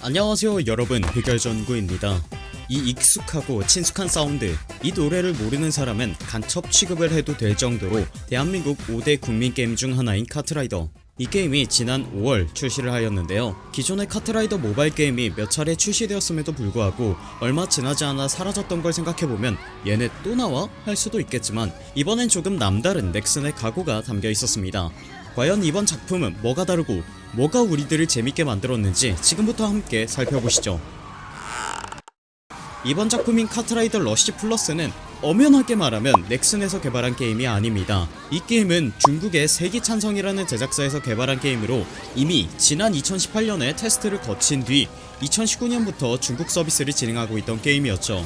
안녕하세요 여러분. 흑열전구입니다. 이 익숙하고 친숙한 사운드 이 노래를 모르는 사람은 간첩 취급을 해도 될 정도로 대한민국 5대 국민 게임 중 하나인 카트라이더. 이 게임이 지난 5월 출시를 하였는데요. 기존의 카트라이더 모바일 게임이 몇 차례 출시되었음에도 불구하고 얼마 지나지 않아 사라졌던 걸 생각해보면 얘네 또 나와? 할 수도 있겠지만 이번엔 조금 남다른 넥슨의 각오가 담겨 있었습니다. 과연 이번 작품은 뭐가 다르고 뭐가 우리들을 재밌게 만들었는지 지금부터 함께 살펴보시죠. 이번 작품인 카트라이더 러쉬 플러스는 엄연하게 말하면 넥슨에서 개발한 게임이 아닙니다. 이 게임은 중국의 세기천성이라는 제작사에서 개발한 게임으로 이미 지난 2018년에 테스트를 거친 뒤 2019년부터 중국 서비스를 진행하고 있던 게임이었죠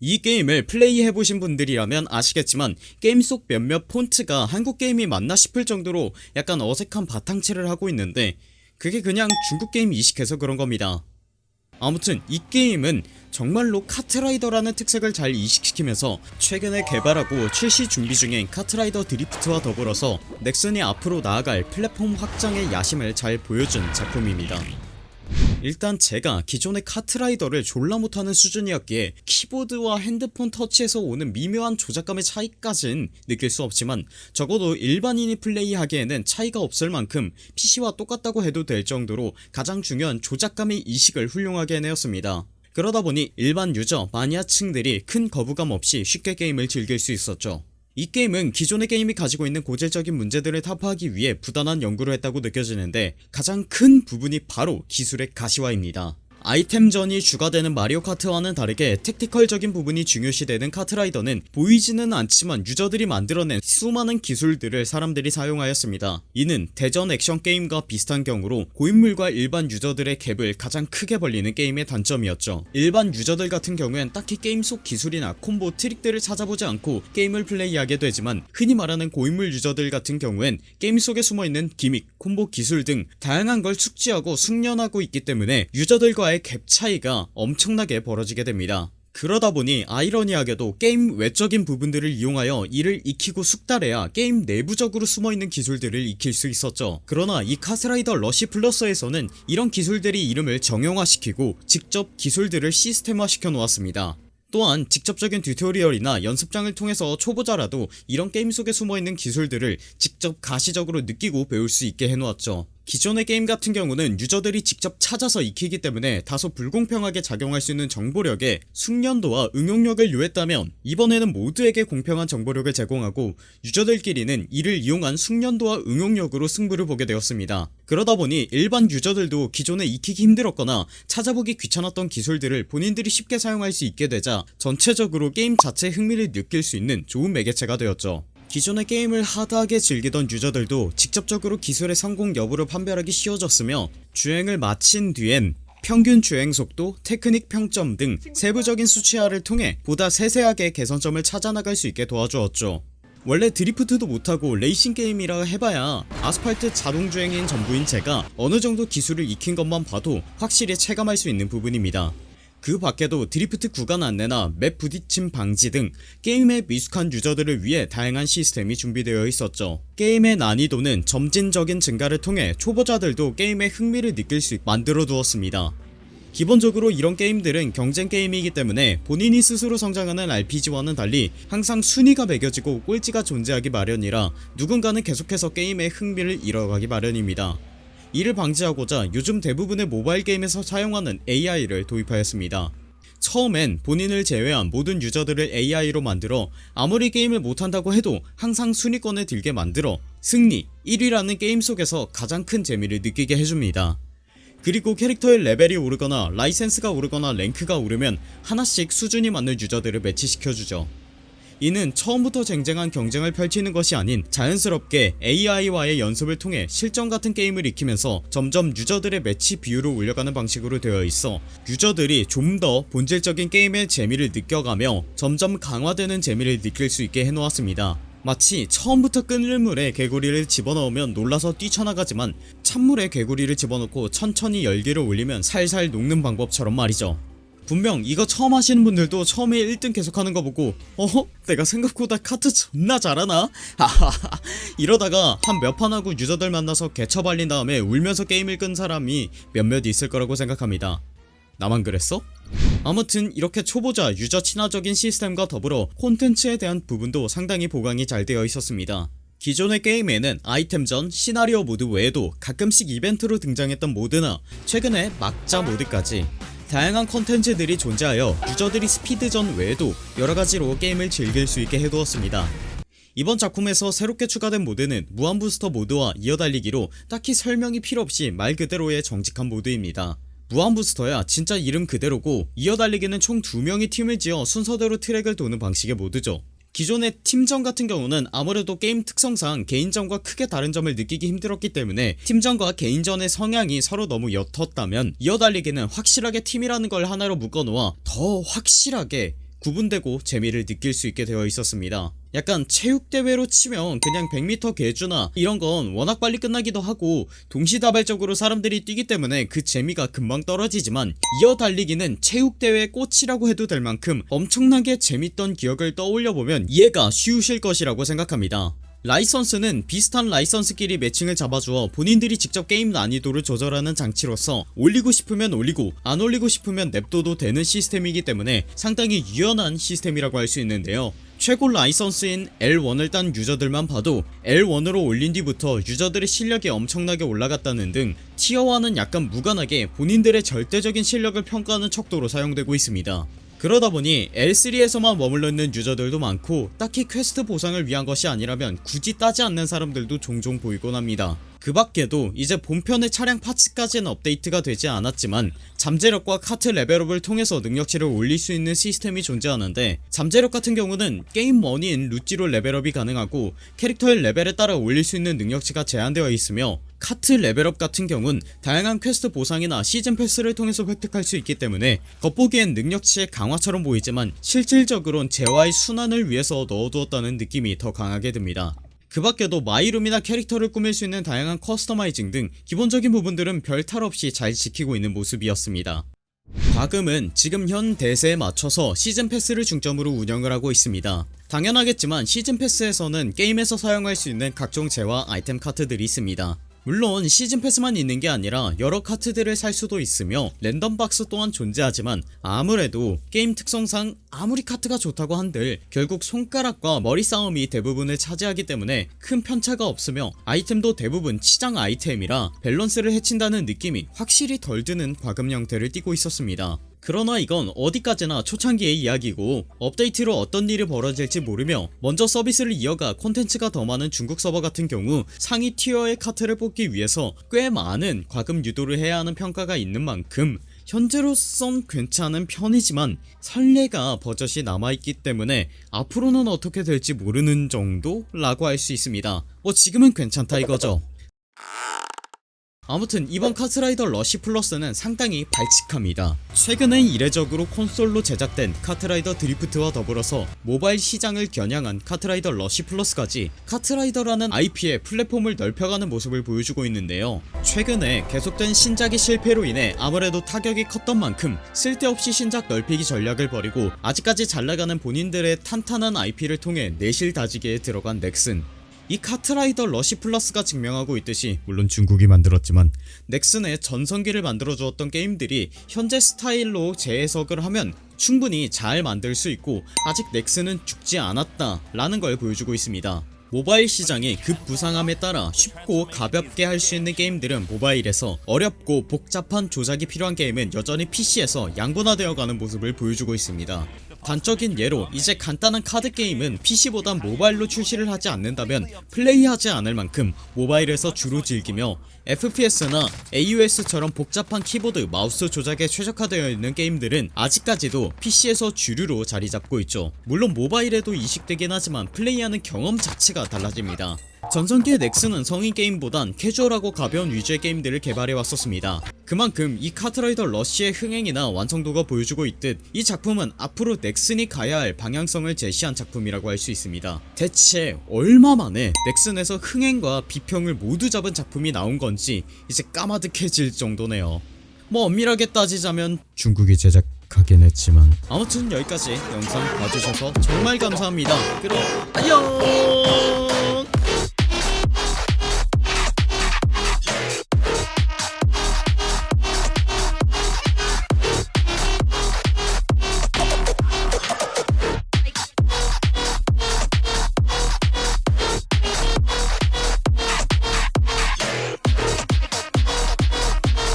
이 게임을 플레이해보신 분들이라면 아시겠지만 게임 속 몇몇 폰트가 한국 게임이 맞나 싶을 정도로 약간 어색한 바탕체를 하고 있는데 그게 그냥 중국 게임 이식해서 그런 겁니다. 아무튼 이 게임은 정말로 카트라이더라는 특색을 잘 이식시키면서 최근에 개발하고 출시 준비 중인 카트라이더 드리프트와 더불어서 넥슨이 앞으로 나아갈 플랫폼 확장의 야심을 잘 보여준 작품입니다 일단 제가 기존의 카트라이더를 졸라 못하는 수준이었기에 키보드와 핸드폰 터치에서 오는 미묘한 조작감의 차이까진 느낄 수 없지만 적어도 일반인이 플레이하기에는 차이가 없을 만큼 PC와 똑같다고 해도 될 정도로 가장 중요한 조작감의 이식을 훌륭하게 해내었습니다. 그러다보니 일반 유저 마니아층들이 큰 거부감 없이 쉽게 게임을 즐길 수 있었죠 이 게임은 기존의 게임이 가지고 있는 고질적인 문제들을 타파하기 위해 부단한 연구를 했다고 느껴지는데 가장 큰 부분이 바로 기술의 가시화입니다 아이템전이 주가 되는 마리오 카트와는 다르게 tactical적인 부분이 중요시되는 카트라이더는 보이지는 않지만 유저들이 만들어낸 수많은 기술들을 사람들이 사용하였습니다. 이는 대전 액션 게임과 비슷한 경우로 고인물과 일반 유저들의 갭을 가장 크게 벌리는 게임의 단점이었죠. 일반 유저들 같은 경우엔 딱히 게임 속 기술이나 콤보 트릭들을 찾아보지 않고 게임을 플레이하게 되지만 흔히 말하는 고인물 유저들 같은 경우엔 게임 속에 숨어있는 gimmick, 콤보 기술 등 다양한 걸 숙지하고 숙련하고 있기 때문에 유저들과 의 갭 차이가 엄청나게 벌어지게 됩니다. 그러다보니 아이러니하게도 게임 외적인 부분들을 이용하여 이를 익히고 숙달해야 게임 내부적으로 숨어있는 기술들을 익힐 수 있었죠. 그러나 이 카트라이더 러시 플러스에서는 이런 기술들의 이름을 정형화시키고 직접 기술들을 시스템화 시켜 놓았습니다. 또한 직접적인 튜토리얼이나 연습장을 통해서 초보자라도 이런 게임 속에 숨어있는 기술들을 직접 가시적으로 느끼고 배울 수 있게 해놓았죠 기존의 게임 같은 경우는 유저들이 직접 찾아서 익히기 때문에 다소 불공평하게 작용할 수 있는 정보력에 숙련도와 응용력을 요했다면 이번에는 모두에게 공평한 정보력을 제공하고 유저들끼리는 이를 이용한 숙련도와 응용력으로 승부를 보게 되었습니다. 그러다보니 일반 유저들도 기존에 익히기 힘들었거나 찾아보기 귀찮았던 기술들을 본인들이 쉽게 사용할 수 있게 되자 전체적으로 게임 자체의 흥미를 느낄 수 있는 좋은 매개체가 되었죠 기존의 게임을 hard하게 즐기던 유저들도 직접적으로 기술의 성공 여부를 판별하기 쉬워졌으며 주행을 마친 뒤엔 평균 주행속도, 테크닉 평점 등 세부적인 수치화를 통해 보다 세세하게 개선점을 찾아나갈 수 있게 도와주었죠. 원래 드리프트도 못하고 레이싱 게임이라 해봐야 아스팔트 자동주행이 전부인 제가 어느정도 기술을 익힌 것만 봐도 확실히 체감할 수 있는 부분입니다 그 밖에도 드리프트 구간 안내나 맵 부딪힘 방지 등 게임에 미숙한 유저들을 위해 다양한 시스템이 준비되어 있었죠. 게임의 난이도는 점진적인 증가를 통해 초보자들도 게임의 흥미를 느낄 수 있게 만들어 두었습니다. 기본적으로 이런 게임들은 경쟁 게임이기 때문에 본인이 스스로 성장하는 RPG와는 달리 항상 순위가 매겨지고 꼴찌가 존재하기 마련이라 누군가는 계속해서 게임의 흥미를 잃어가기 마련입니다 이를 방지하고자 요즘 대부분의 모바일 게임에서 사용하는 AI를 도입하였습니다. 처음엔 본인을 제외한 모든 유저들을 AI로 만들어 아무리 게임을 못한다고 해도 항상 순위권에 들게 만들어 승리 1위라는 게임 속에서 가장 큰 재미를 느끼게 해줍니다. 그리고 캐릭터의 레벨이 오르거나 라이센스가 오르거나 랭크가 오르면 하나씩 수준이 맞는 유저들을 매치시켜주죠 이는 처음부터 쟁쟁한 경쟁을 펼치는 것이 아닌 자연스럽게 AI와의 연습을 통해 실전 같은 게임을 익히면서 점점 유저들의 매치 비율을 올려가는 방식으로 되어 있어 유저들이 좀 더 본질적인 게임의 재미를 느껴가며 점점 강화되는 재미를 느낄 수 있게 해놓았습니다. 마치 처음부터 끓는 물에 개구리를 집어넣으면 놀라서 뛰쳐나가지만 찬물에 개구리를 집어넣고 천천히 열기를 올리면 살살 녹는 방법처럼 말이죠 분명 이거 처음 하시는 분들도 처음에 1등 계속하는 거 보고 어허? 내가 생각보다 카트 존나 잘하나? 하하하 이러다가 한 몇 판 하고 유저들 만나서 개처 발린 다음에 울면서 게임을 끈 사람이 몇몇 있을 거라고 생각합니다 나만 그랬어? 아무튼 이렇게 초보자 유저 친화적인 시스템과 더불어 콘텐츠에 대한 부분도 상당히 보강이 잘 되어 있었습니다 기존의 게임에는 아이템전, 시나리오 모드 외에도 가끔씩 이벤트로 등장했던 모드나 최근에 막자 모드까지 다양한 컨텐츠들이 존재하여 유저들이 스피드전 외에도 여러가지로 게임을 즐길 수 있게 해두었습니다. 이번 작품에서 새롭게 추가된 모드는 무한부스터 모드와 이어달리기로 딱히 설명이 필요없이 말 그대로의 정직한 모드입니다. 무한부스터야 진짜 이름 그대로고 이어달리기는 총 2명이 팀을 지어 순서대로 트랙을 도는 방식의 모드죠 기존의 팀전 같은 경우는 아무래도 게임 특성상 개인전과 크게 다른 점을 느끼기 힘들었기 때문에 팀전과 개인전의 성향이 서로 너무 옅었다면 이어달리기는 확실하게 팀이라는 걸 하나로 묶어놓아 더 확실하게 구분되고 재미를 느낄 수 있게 되어 있었습니다. 약간 체육대회로 치면 그냥 100m 계주나 이런건 워낙 빨리 끝나기도 하고 동시다발적으로 사람들이 뛰기 때문에 그 재미가 금방 떨어지지만 이어 달리기는 체육대회의 꽃이라고 해도 될 만큼 엄청나게 재밌던 기억을 떠올려보면 이해가 쉬우실 것이라고 생각합니다 라이선스는 비슷한 라이선스끼리 매칭을 잡아주어 본인들이 직접 게임 난이도를 조절하는 장치로서 올리고 싶으면 올리고 안 올리고 싶으면 냅둬도 되는 시스템이기 때문에 상당히 유연한 시스템이라고 할 수 있는데요. 최고 라이선스인 L1을 딴 유저들만 봐도 L1으로 올린 뒤부터 유저들의 실력이 엄청나게 올라갔다는 등 티어랑은 약간 무관하게 본인들의 절대적인 실력을 평가하는 척도로 사용되고 있습니다 그러다 보니 L3에서만 머물러 있는 유저들도 많고 딱히 퀘스트 보상을 위한 것이 아니라면 굳이 따지 않는 사람들도 종종 보이곤 합니다. 그 밖에도 이제 본편의 차량 파츠까지는 업데이트가 되지 않았지만 잠재력과 카트 레벨업을 통해서 능력치를 올릴 수 있는 시스템이 존재하는데 잠재력 같은 경우는 게임 머니인 루찌로 레벨업이 가능하고 캐릭터의 레벨에 따라 올릴 수 있는 능력치가 제한되어 있으며 카트 레벨업 같은 경우는 다양한 퀘스트 보상이나 시즌 패스를 통해서 획득할 수 있기 때문에 겉보기엔 능력치의 강화처럼 보이지만 실질적으론 재화의 순환을 위해서 넣어두었다는 느낌이 더 강하게 듭니다. 그 밖에도 마이룸이나 캐릭터를 꾸밀 수 있는 다양한 커스터마이징 등 기본적인 부분들은 별 탈 없이 잘 지키고 있는 모습이었습니다. 과금은 지금 현 대세에 맞춰서 시즌 패스를 중점으로 운영을 하고 있습니다. 당연하겠지만 시즌 패스에서는 게임에서 사용할 수 있는 각종 재화 아이템 카트들이 있습니다 물론 시즌 패스만 있는 게 아니라 여러 카트들을 살 수도 있으며 랜덤 박스 또한 존재하지만 아무래도 게임 특성상 아무리 카트가 좋다고 한들 결국 손가락과 머리 싸움이 대부분을 차지하기 때문에 큰 편차가 없으며 아이템도 대부분 치장 아이템이라 밸런스를 해친다는 느낌이 확실히 덜 드는 과금 형태를 띠고 있었습니다 그러나 이건 어디까지나 초창기의 이야기고 업데이트로 어떤 일이 벌어질지 모르며 먼저 서비스를 이어가 콘텐츠가 더 많은 중국 서버 같은 경우 상위 티어의 카트를 뽑기 위해서 꽤 많은 과금 유도를 해야 하는 평가가 있는 만큼 현재로선 괜찮은 편이지만 선례가 버젓이 남아있기 때문에 앞으로는 어떻게 될지 모르는 정도? 라고 할 수 있습니다 뭐 지금은 괜찮다 이거죠 아무튼 이번 카트라이더 러시 플러스는 상당히 발칙합니다. 최근엔 이례적으로 콘솔로 제작된 카트라이더 드리프트와 더불어서 모바일 시장을 겨냥한 카트라이더 러시 플러스까지 카트라이더라는 IP의 플랫폼을 넓혀가는 모습을 보여주고 있는데요. 최근에 계속된 신작의 실패로 인해 아무래도 타격이 컸던 만큼 쓸데없이 신작 넓히기 전략을 버리고 아직까지 잘나가는 본인들의 탄탄한 IP를 통해 내실 다지기에 들어간 넥슨 이 카트라이더 러시 플러스가 증명하고 있듯이 물론 중국이 만들었지만 넥슨의 전성기를 만들어주었던 게임들이 현재 스타일로 재해석을 하면 충분히 잘 만들 수 있고 아직 넥슨은 죽지 않았다 라는 걸 보여주고 있습니다. 모바일 시장이 급부상함에 따라 쉽고 가볍게 할 수 있는 게임들은 모바일에서 어렵고 복잡한 조작이 필요한 게임은 여전히 PC에서 양분화되어 가는 모습을 보여주고 있습니다 단적인 예로 이제 간단한 카드 게임은 PC보단 모바일로 출시를 하지 않는다면 플레이하지 않을 만큼 모바일에서 주로 즐기며 FPS나 AOS처럼 복잡한 키보드 마우스 조작에 최적화되어 있는 게임들은 아직까지도 PC에서 주류로 자리잡고 있죠. 물론 모바일에도 이식되긴 하지만 플레이하는 경험 자체가 달라집니다 전성기의 넥슨은 성인 게임보단 캐주얼하고 가벼운 위주의 게임들을 개발해왔었습니다. 그만큼 이 카트라이더 러쉬의 흥행이나 완성도가 보여주고 있듯 이 작품은 앞으로 넥슨이 가야 할 방향성을 제시한 작품이라고 할 수 있습니다. 대체 얼마 만에 넥슨에서 흥행과 비평을 모두 잡은 작품이 나온 건지 이제 까마득해질 정도네요. 뭐 엄밀하게 따지자면 중국이 제작 하긴 했지만 아무튼 여기까지 영상 봐주셔서 정말 감사합니다. 그럼 안녕